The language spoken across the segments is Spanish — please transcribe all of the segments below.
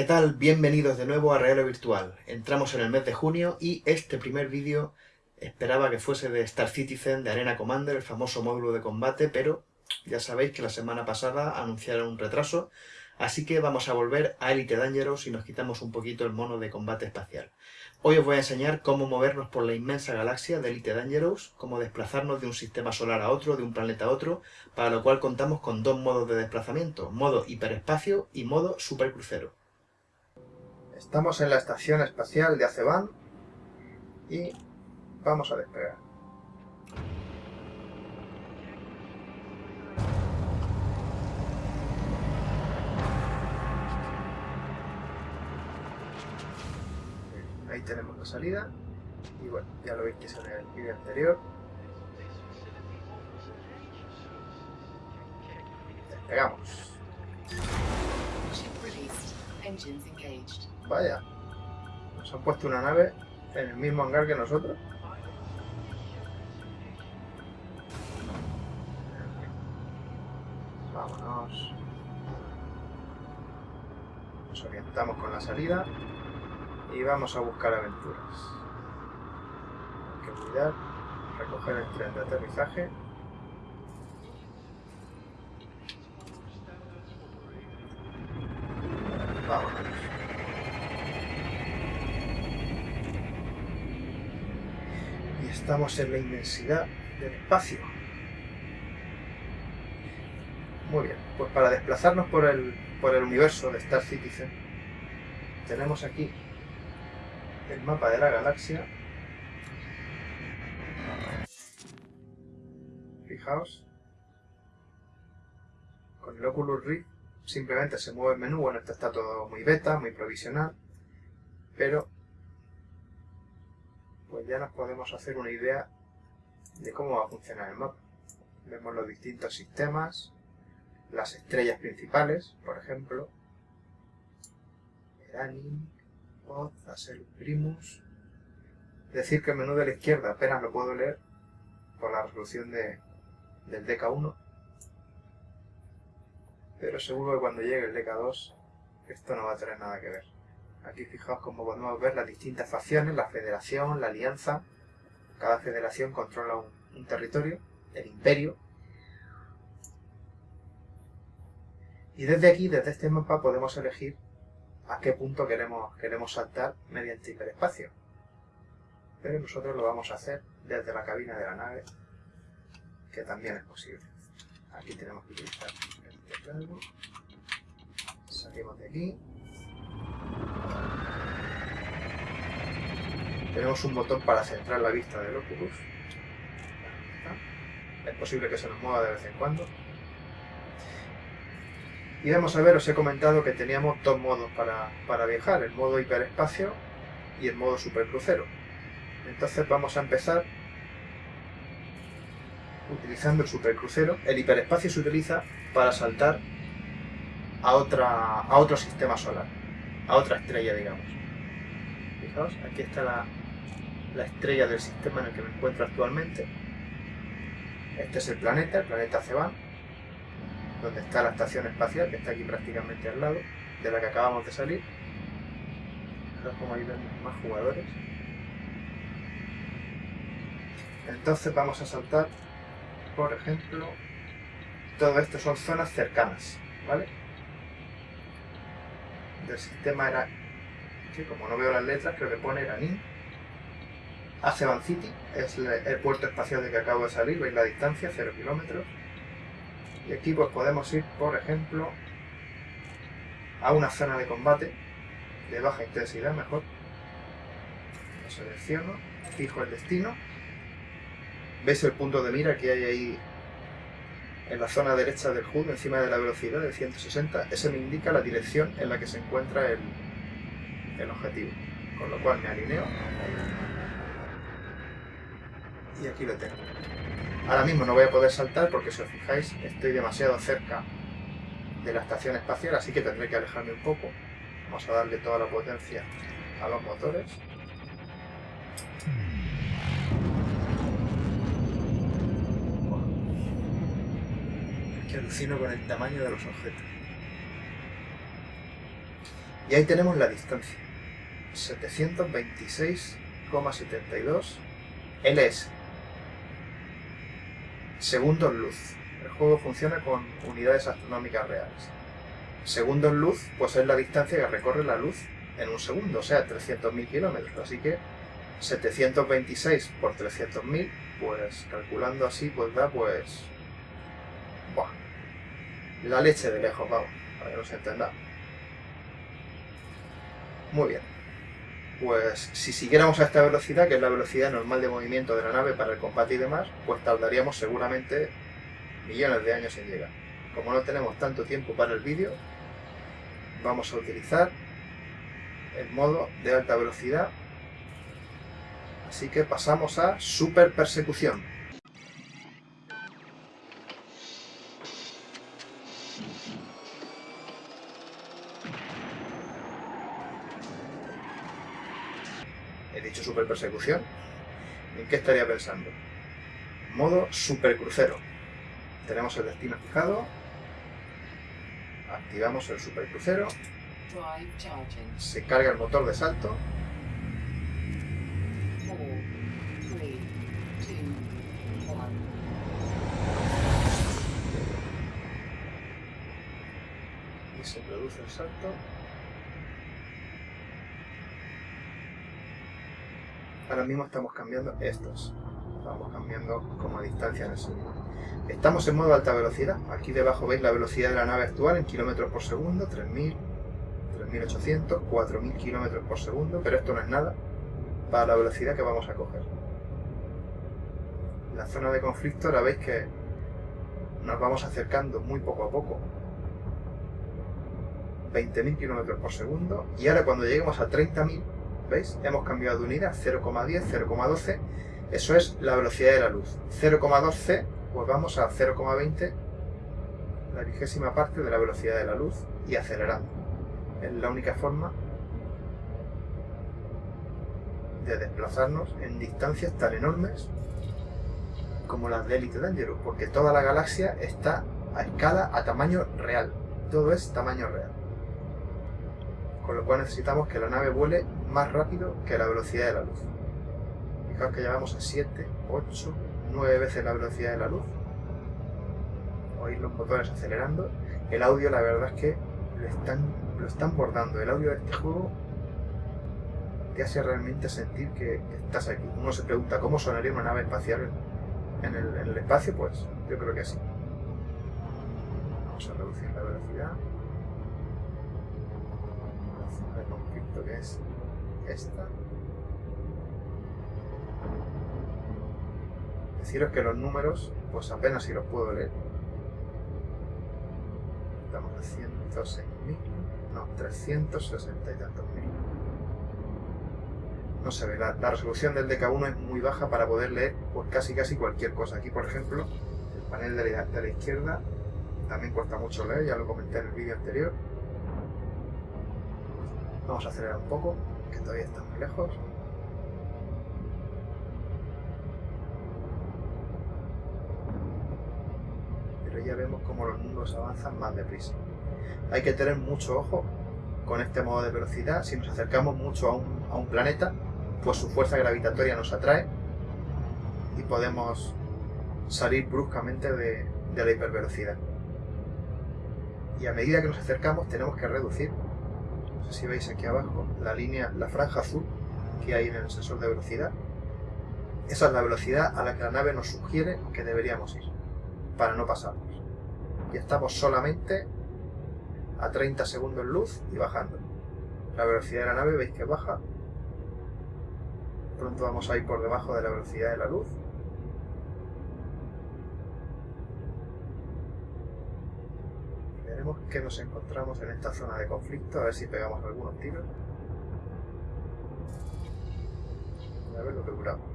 ¿qué tal? Bienvenidos de nuevo a Real Virtual. Entramos en el mes de junio y este primer vídeo esperaba que fuese de Star Citizen, de Arena Commander, el famoso módulo de combate, pero ya sabéis que la semana pasada anunciaron un retraso, así que vamos a volver a Elite Dangerous y nos quitamos un poquito el mono de combate espacial. Hoy os voy a enseñar cómo movernos por la inmensa galaxia de Elite Dangerous, cómo desplazarnos de un sistema solar a otro, de un planeta a otro, para lo cual contamos con dos modos de desplazamiento, modo hiperespacio y modo supercrucero. Estamos en la estación espacial de Aceban y vamos a despegar. Ahí tenemos la salida y bueno, ya lo veis que es en el vídeo anterior. Despegamos. Vaya, nos han puesto una nave en el mismo hangar que nosotros. Vámonos. Nos orientamos con la salida y vamos a buscar aventuras. Hay que cuidar, recoger el tren de aterrizaje. Vámonos. Y estamos en la inmensidad del espacio. Muy bien, pues para desplazarnos por el, por el universo de Star Citizen, tenemos aquí el mapa de la galaxia. Fijaos. Con el Oculus Rift simplemente se mueve el menú. Bueno, esto está todo muy beta, muy provisional. Pero ya nos podemos hacer una idea de cómo va a funcionar el mapa. Vemos los distintos sistemas, las estrellas principales, por ejemplo, Eranin, hacer Primus. Decir que el menú de la izquierda apenas lo puedo leer por la resolución de, del DK1. Pero seguro que cuando llegue el DK2 esto no va a tener nada que ver. Aquí fijaos cómo podemos ver las distintas facciones, la federación, la alianza. Cada federación controla un, un territorio, el imperio. Y desde aquí, desde este mapa, podemos elegir a qué punto queremos, queremos saltar mediante hiperespacio. Pero nosotros lo vamos a hacer desde la cabina de la nave, que también es posible. Aquí tenemos que utilizar el teclado. Salimos de aquí. Tenemos un botón para centrar la vista del Oculus. Es posible que se nos mueva de vez en cuando. Y vamos a ver, os he comentado que teníamos dos modos para, viajar, el modo hiperespacio y el modo supercrucero. Entonces vamos a empezar utilizando el supercrucero. El hiperespacio se utiliza para saltar a, otra, a otro sistema solar, a otra estrella, digamos. Fijaos, aquí está la, la estrella del sistema en el que me encuentro actualmente. Este es el planeta, el planeta Ceban donde está la estación espacial, que está aquí prácticamente al lado, de la que acabamos de salir. Como ahí vemos más jugadores. Entonces vamos a saltar, por ejemplo, todo esto son zonas cercanas, ¿vale? Del sistema era, como no veo las letras, creo que pone Eranin. Aceban City es el puerto espacial de que acabo de salir, veis la distancia, 0 kilómetros. Y aquí pues podemos ir, por ejemplo, a una zona de combate de baja intensidad mejor. Lo selecciono, fijo el destino. ¿Veis el punto de mira que hay ahí en la zona derecha del HUD, encima de la velocidad de 160? Ese me indica la dirección en la que se encuentra el, el objetivo. Con lo cual me alineo. Y aquí lo tengo. Ahora mismo no voy a poder saltar porque si os fijáis estoy demasiado cerca de la estación espacial, así que tendré que alejarme un poco. Vamos a darle toda la potencia a los motores. Es que alucino con el tamaño de los objetos. Y ahí tenemos la distancia. 726,72 LS. Segundos luz. El juego funciona con unidades astronómicas reales. Segundos luz, pues es la distancia que recorre la luz en un segundo, o sea, 300.000 kilómetros. Así que 726 por 300.000, pues calculando así, pues da pues... Buah, la leche de lejos, vamos, para que nos entendamos. Muy bien. Pues si siguiéramos a esta velocidad, que es la velocidad normal de movimiento de la nave para el combate y demás, pues tardaríamos seguramente millones de años en llegar. Como no tenemos tanto tiempo para el vídeo, vamos a utilizar el modo de alta velocidad. Así que pasamos a super persecución. Super persecución. ¿En qué estaría pensando? Modo super crucero. Tenemos el destino fijado. Activamos el super crucero. Se carga el motor de salto. Y se produce el salto. Ahora mismo estamos cambiando estos. Estamos cambiando como distancia en el segundo. Estamos en modo alta velocidad. Aquí debajo veis la velocidad de la nave actual en kilómetros por segundo, 3000, 3800, 4000 kilómetros por segundo, pero esto no es nada para la velocidad que vamos a coger. La zona de conflicto ahora veis que nos vamos acercando muy poco a poco. 20.000 kilómetros por segundo y ahora cuando lleguemos a 30.000 ¿veis? Hemos cambiado de unidad, 0,10, 0,12, eso es la velocidad de la luz. 0,12, pues vamos a 0,20, la vigésima parte de la velocidad de la luz y acelerando. Es la única forma de desplazarnos en distancias tan enormes como las de Elite Dangerous, porque toda la galaxia está a escala, a tamaño real. Todo es tamaño real con lo cual necesitamos que la nave vuele más rápido que la velocidad de la luz. Fijaos que llevamos a 7, 8, 9 veces la velocidad de la luz. Oís los motores acelerando. El audio la verdad es que lo están, lo están bordando. El audio de este juego te hace realmente sentir que estás aquí. Uno se pregunta cómo sonaría una nave espacial en el, en el espacio, pues yo creo que así. Vamos a reducir la velocidad. de que es esta. Deciros que los números, pues apenas si los puedo leer. Estamos a 106.000, no, 360 y tantos mil. No se ve, la, resolución del DK1 es muy baja para poder leer pues casi casi cualquier cosa. Aquí, por ejemplo, el panel de la, de la izquierda también cuesta mucho leer, ya lo comenté en el vídeo anterior. Vamos a acelerar un poco, que todavía está muy lejos. Pero ya vemos cómo los mundos avanzan más deprisa. Hay que tener mucho ojo con este modo de velocidad. Si nos acercamos mucho a un, a un planeta, pues su fuerza gravitatoria nos atrae y podemos salir bruscamente de, de la hipervelocidad. Y a medida que nos acercamos tenemos que reducir no sé si veis aquí abajo la línea, la franja azul que hay en el sensor de velocidad. Esa es la velocidad a la que la nave nos sugiere que deberíamos ir, para no pasarnos. Y estamos solamente a 30 segundos luz y bajando. La velocidad de la nave veis que baja. Pronto vamos a ir por debajo de la velocidad de la luz. Veremos que nos encontramos en esta zona de conflicto, a ver si pegamos algunos tiros. A ver lo que duramos.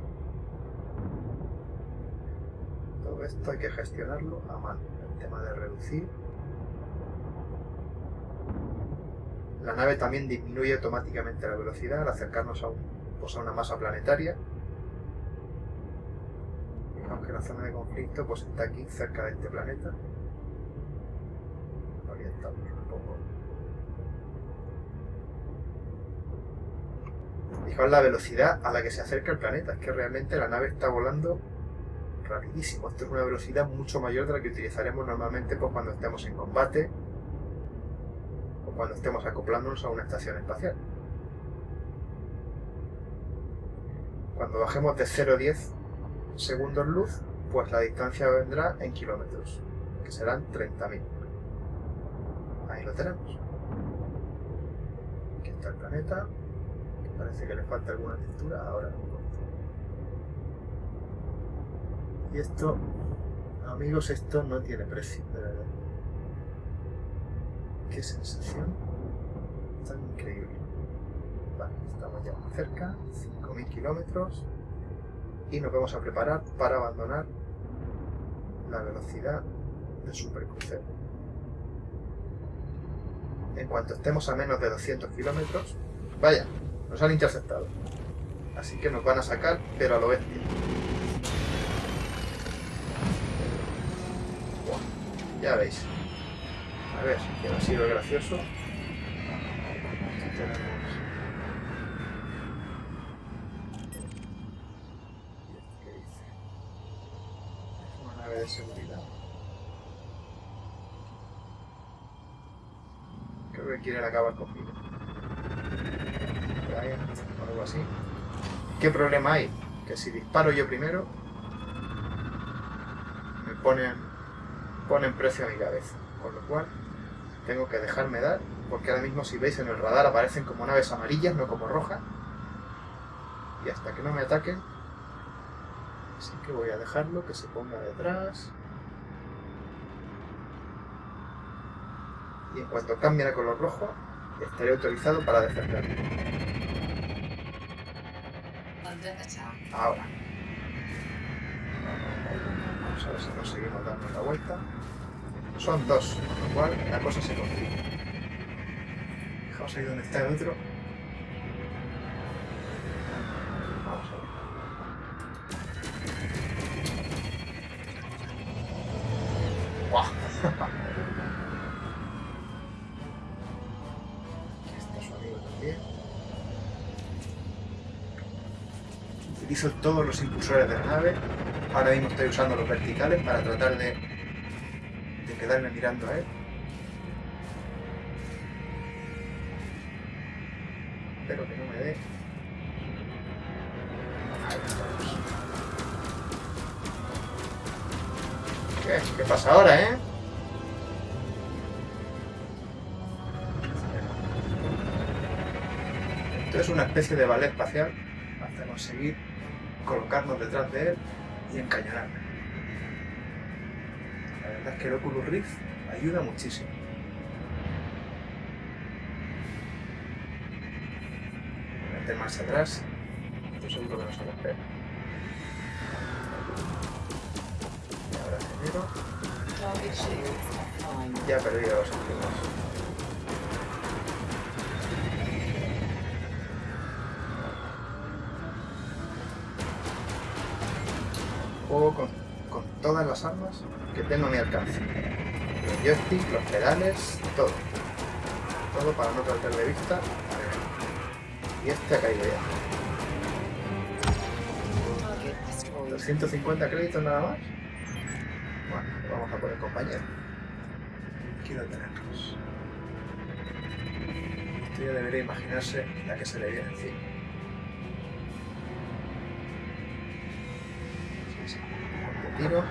Todo esto hay que gestionarlo a mano. El tema de reducir. La nave también disminuye automáticamente la velocidad al acercarnos a, pues una masa planetaria. Fijaos que la zona de conflicto pues está aquí cerca de este planeta Fijaos la velocidad a la que se acerca el planeta. Es que realmente la nave está volando rapidísimo. Esto es una velocidad mucho mayor de la que utilizaremos normalmente pues, cuando estemos en combate o cuando estemos acoplándonos a una estación espacial. Cuando bajemos de 0 a 10 segundos luz, pues la distancia vendrá en kilómetros, que serán 30.000. Ahí lo tenemos. Aquí está el planeta. Parece que le falta alguna textura, ahora Y esto, amigos, esto no tiene precio, de verdad. Qué sensación tan increíble. Vale, estamos ya muy cerca, 5.000 kilómetros, y nos vamos a preparar para abandonar la velocidad de supercrucero. En cuanto estemos a menos de 200 kilómetros, vaya, nos han interceptado. Así que nos van a sacar, pero a lo bestia. Ya veis. A ver, que ha sido gracioso. Tenemos... ¿Qué dice? Es una nave de seguridad. Creo que quieren acabar conmigo. Algo así. ¿Qué problema hay? Que si disparo yo primero, me ponen ponen precio a mi cabeza. Con lo cual, tengo que dejarme dar, porque ahora mismo si veis en el radar aparecen como naves amarillas, no como rojas. Y hasta que no me ataquen, así que voy a dejarlo que se ponga detrás. Y en cuanto cambie a color rojo, estaré autorizado para defenderme. Ahora. Vamos a ver si conseguimos darnos la vuelta. Son dos, con lo cual la cosa se complica. Fijaos ahí donde está el otro. Todos los impulsores de la nave Ahora mismo estoy usando los verticales para tratar de, quedarme mirando a él. Espero que no me dé. ¿Qué? ¿Qué pasa ahora, eh? Esto es una especie de ballet espacial hasta conseguir colocarnos detrás de él y encañonarme. La verdad es que el Oculus Rift ayuda muchísimo. Meter más atrás, estoy seguro que no se lo espera. Y ahora genero. Ya he perdido los últimos. Con, todas las armas que tengo a mi alcance. Los joystick, los pedales, todo. Todo para no perder de vista. Y este ha caído ya. 250 créditos nada más. Bueno, vamos a poner compañero. Quiero tenerlos. Esto ya debería imaginarse la que se le viene encima. Tiro.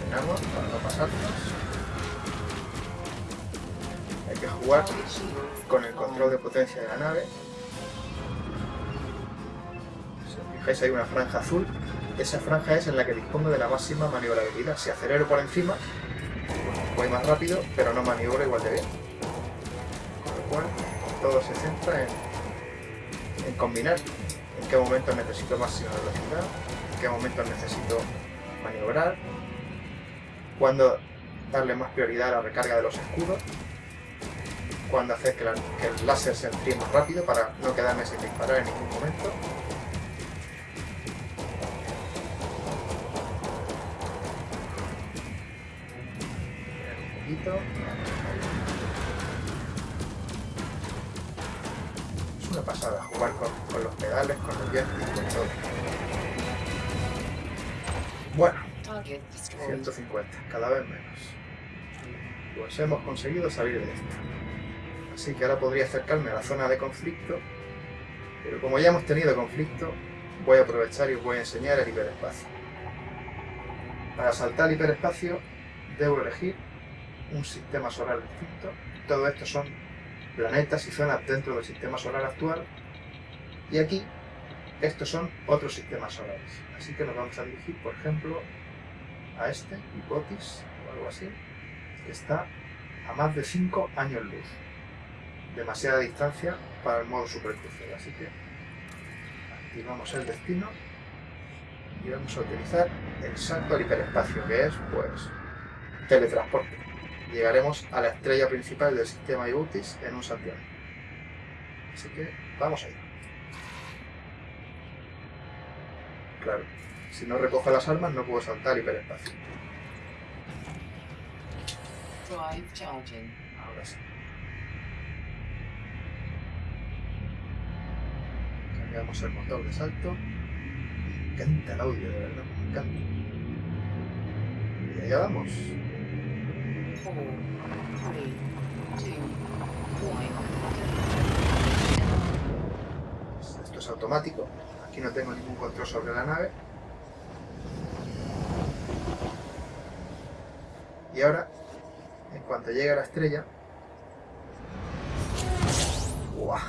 Frenamos para no pasarnos. Hay que jugar con el control de potencia de la nave. Si os fijáis hay una franja azul esa franja es en la que dispongo de la máxima maniobrabilidad. Si acelero por encima, voy más rápido, pero no maniobro igual de bien. Con lo cual, todo se centra en, combinar en qué momento necesito máxima velocidad, en qué momento necesito maniobrar, cuándo darle más prioridad a la recarga de los escudos, cuándo hacer que el láser se enfríe más rápido para no quedarme sin disparar en ningún momento Es una pasada jugar con, los pedales, con los joystick, con todo. Bueno, 150, cada vez menos. Pues hemos conseguido salir de esto. Así que ahora podría acercarme a la zona de conflicto, pero como ya hemos tenido conflicto, voy a aprovechar y os voy a enseñar el hiperespacio. Para saltar el hiperespacio debo elegir un sistema solar distinto. Todo esto son planetas y zonas dentro del sistema solar actual. Y aquí, estos son otros sistemas solares. Así que nos vamos a dirigir, por ejemplo, a este, Hipotis, o algo así, que está a más de 5 años luz. Demasiada distancia para el modo supercrucero. Así que activamos el destino y vamos a utilizar el salto al hiperespacio, que es, pues, teletransporte. Llegaremos a la estrella principal del sistema Ibutis en un santiago. Así que vamos ahí. Claro, si no recojo las armas no puedo saltar hiperespacio. Ahora sí. Cambiamos el motor de salto. Me encanta el audio, de verdad, me encanta. Y allá vamos. Esto es automático. Aquí no tengo ningún control sobre la nave. Y ahora, en cuanto llegue a la estrella... ¡Guau!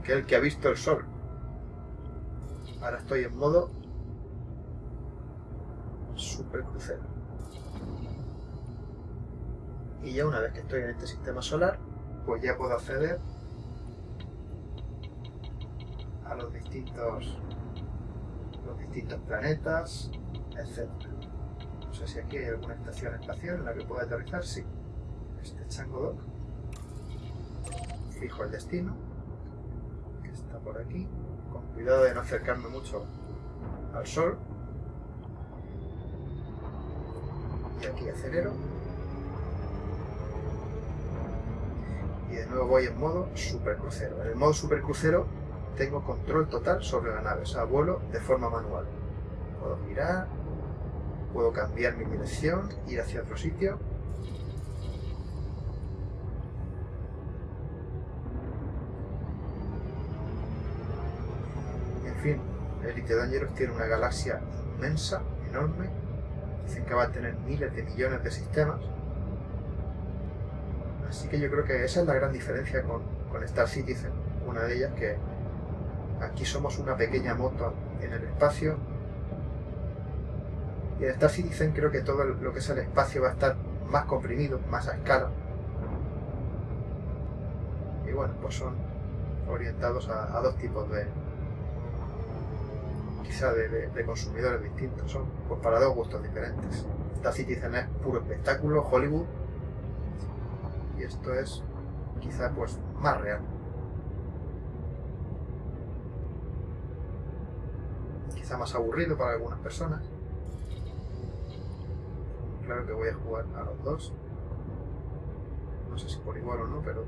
Aquel que ha visto el sol. Ahora estoy en modo super crucero. Y ya una vez que estoy en este sistema solar, pues ya puedo acceder a los distintos los distintos planetas, etc. No sé si aquí hay alguna estación espacial en la que pueda aterrizar, sí. Este Chango Dock. Fijo el destino, que está por aquí, con cuidado de no acercarme mucho al Sol. Y aquí acelero. De nuevo voy en modo supercrucero. En el modo supercrucero tengo control total sobre la nave, o sea, vuelo de forma manual. Puedo girar, puedo cambiar mi dirección, ir hacia otro sitio. En fin, Elite Dangerous tiene una galaxia inmensa, enorme. Dicen que va a tener miles de millones de sistemas. Así que yo creo que esa es la gran diferencia con, con Star Citizen. Una de ellas que Aquí somos una pequeña moto en el espacio. Y en Star Citizen creo que todo lo que es el espacio va a estar más comprimido, más a escala. Y bueno, pues son orientados a, dos tipos de quizá de, consumidores distintos. Son pues para dos gustos diferentes. Star Citizen es puro espectáculo, Hollywood. Y esto es quizá pues más real. más aburrido para algunas personas. Claro que voy a jugar a los dos. No sé si por igual o no, pero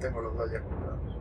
tengo los dos ya comprados.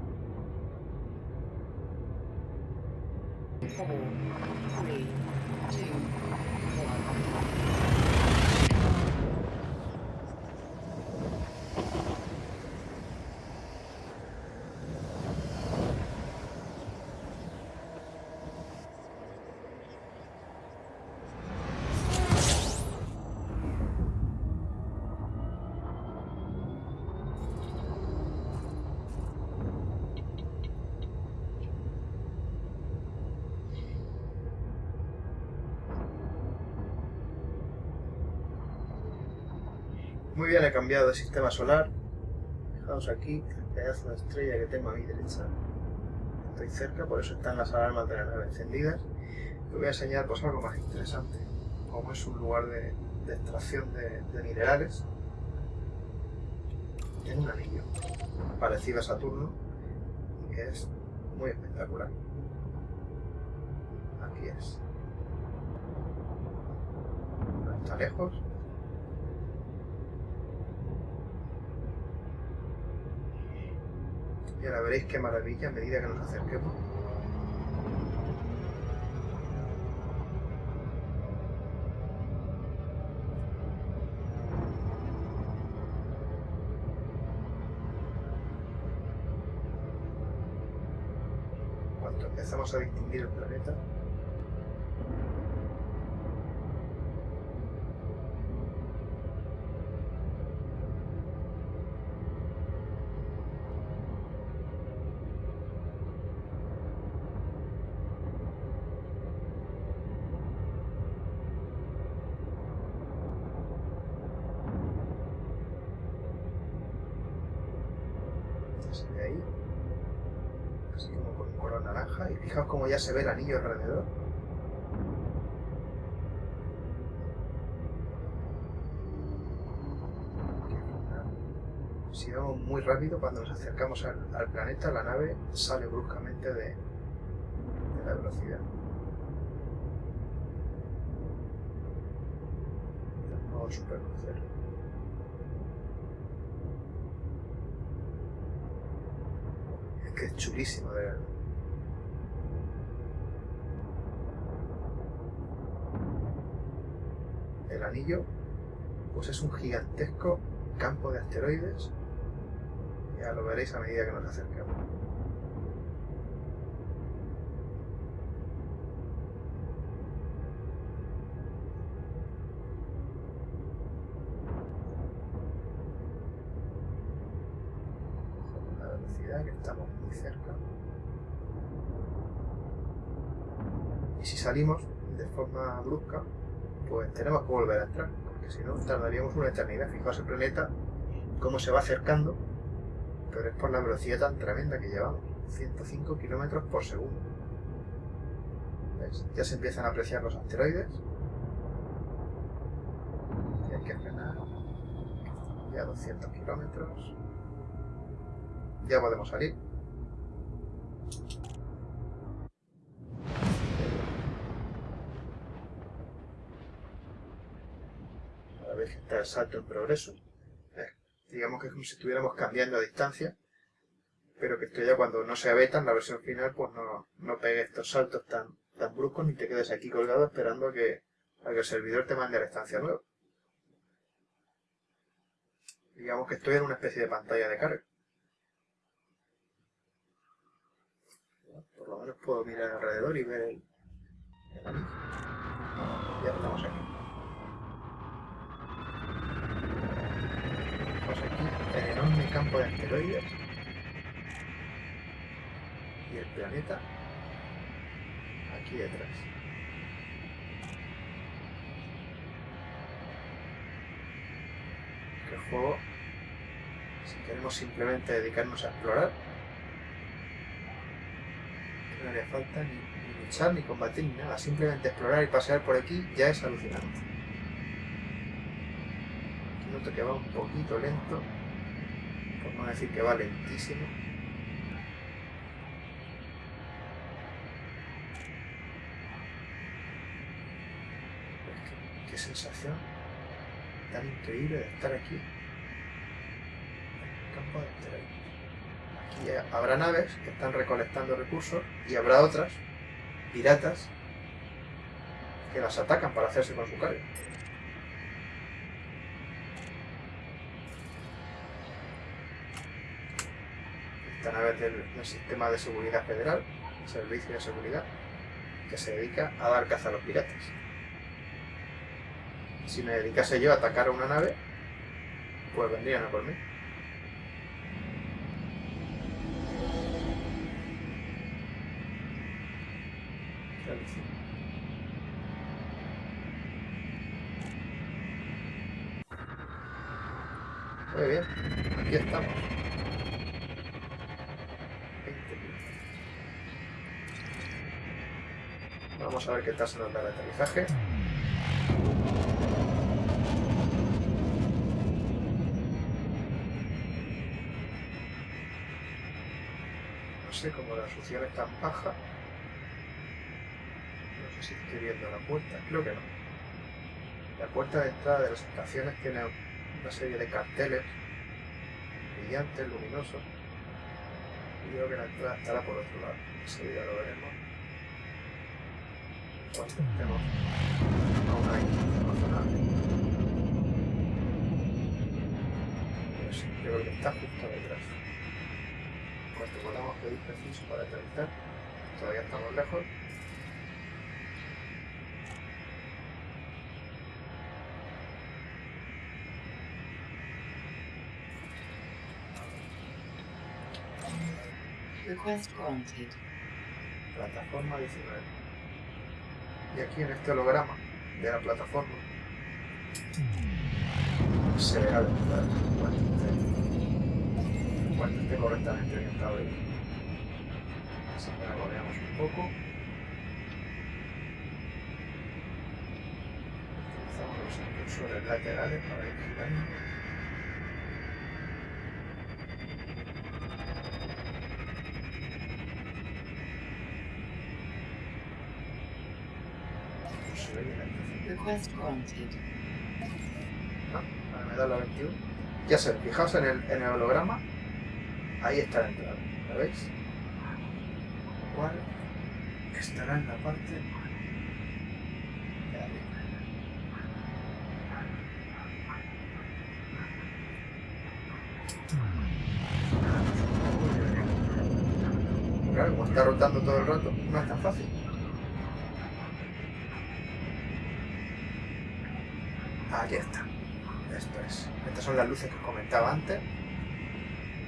Muy bien, he cambiado de sistema solar. Fijaos aquí el pedazo de estrella que tengo a mi derecha. Estoy cerca, por eso están las alarmas de la nave encendidas. Te voy a enseñar pues, algo más interesante, como es un lugar de, extracción de, minerales. Tiene un anillo parecido a Saturno y que es muy espectacular. Aquí es. No está lejos, Y ahora veréis qué maravilla a medida que nos acerquemos. Cuando empezamos a distinguir el planeta, y fijaos cómo ya se ve el anillo alrededor. Si vamos muy rápido, cuando nos acercamos al, planeta, la nave sale bruscamente de, de la velocidad. El modo supercrucero. Es que es chulísimo de ver. El anillo, pues es un gigantesco campo de asteroides. Ya lo veréis a medida que nos acerquemos. La velocidad que estamos muy cerca. Y si salimos de forma brusca, pues tenemos que volver a entrar, porque si no tardaríamos una eternidad. Fijaos el planeta, cómo se va acercando, pero es por la velocidad tan tremenda que llevamos, 105 kilómetros por segundo. Ya se empiezan a apreciar los asteroides. Y hay que frenar. Ya 200 kilómetros. Ya podemos salir. El salto en progreso. Eh, digamos que es como si estuviéramos cambiando a distancia, pero que esto ya cuando no sea beta en la versión final, pues no, no pegue estos saltos tan, tan bruscos ni te quedes aquí colgado esperando a que, a que el servidor te mande a la estancia nueva. Digamos que estoy en una especie de pantalla de carga. Por lo menos puedo mirar alrededor y ver el. Ya estamos aquí. Pues aquí el enorme campo de asteroides y el planeta aquí detrás. El juego, si queremos simplemente dedicarnos a explorar, no haría falta ni, luchar, ni combatir, ni nada. Simplemente explorar y pasear por aquí ya es alucinante. Noto que va un poquito lento, por no decir que va lentísimo. Qué, qué sensación tan increíble de estar aquí. En el campo de asteroides. Aquí habrá naves que están recolectando recursos y habrá otras, piratas, que las atacan para hacerse con su carga. Nave es del, del Sistema de Seguridad Federal, Servicio de Seguridad, que se dedica a dar caza a los piratas. Si me dedicase yo a atacar a una nave, pues vendrían a por mí. Muy bien, aquí estamos. Vamos a ver qué tal se nos da el aterrizaje. No sé cómo la resolución es tan baja. No sé si estoy viendo la puerta, creo que no. La puerta de entrada de las estaciones tiene una serie de carteles brillantes, luminosos. Creo que la entrada estará por otro lado. Enseguida lo veremos. Cuando estemos aún ahí, razonable. Pero sí, yo creo que está justo detrás. Cuando podamos pedir preciso para aterrizar, todavía estamos lejos. Request granted. Plataforma 19. Y aquí en este holograma de la plataforma se verá la entrada cuando esté, correctamente orientado ahí. Así que ahora lo veamos un poco. Utilizamos los impulsores laterales para ir girando. ¿No? Ahora me da la 21. Ya sé, fijaos en el, en el holograma. Ahí está la entrada. ¿La veis? Lo cual estará en la parte de arriba. Claro, como está rotando todo el rato, no es tan fácil. Aquí está. Esto es. Estas son las luces que os comentaba antes.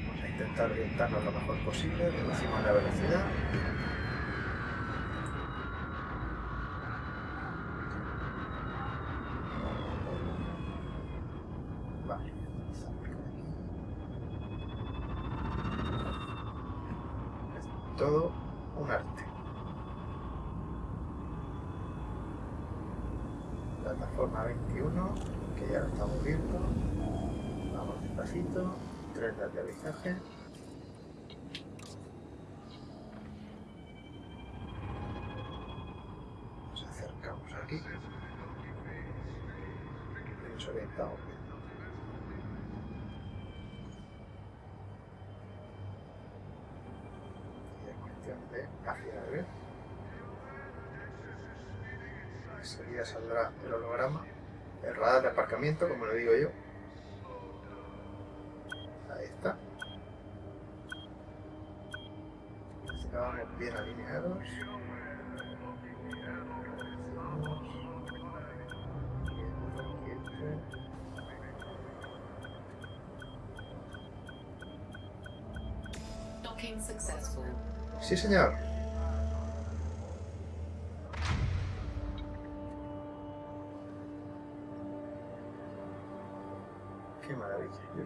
Vamos a intentar orientarnos lo mejor posible. Reducimos la velocidad. Vale. Es todo un arte. Plataforma 21, que ya lo estamos viendo. Vamos despacito. Tren de aterrizaje. Nos acercamos aquí. Y nos orientamos bien. Y es cuestión de afinar bien. Enseguida saldrá el holograma, el como le digo yo. Ahí está. Así que vamos bien alineados. Sí, señor.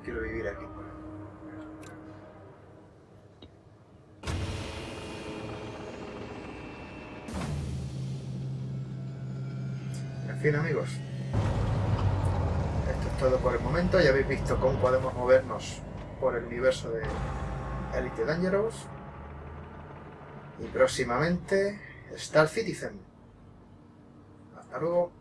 Quiero vivir aquí. En fin, amigos. Esto es todo por el momento. Ya habéis visto cómo podemos movernos por el universo de Elite Dangerous. Y próximamente Star Citizen. Hasta luego.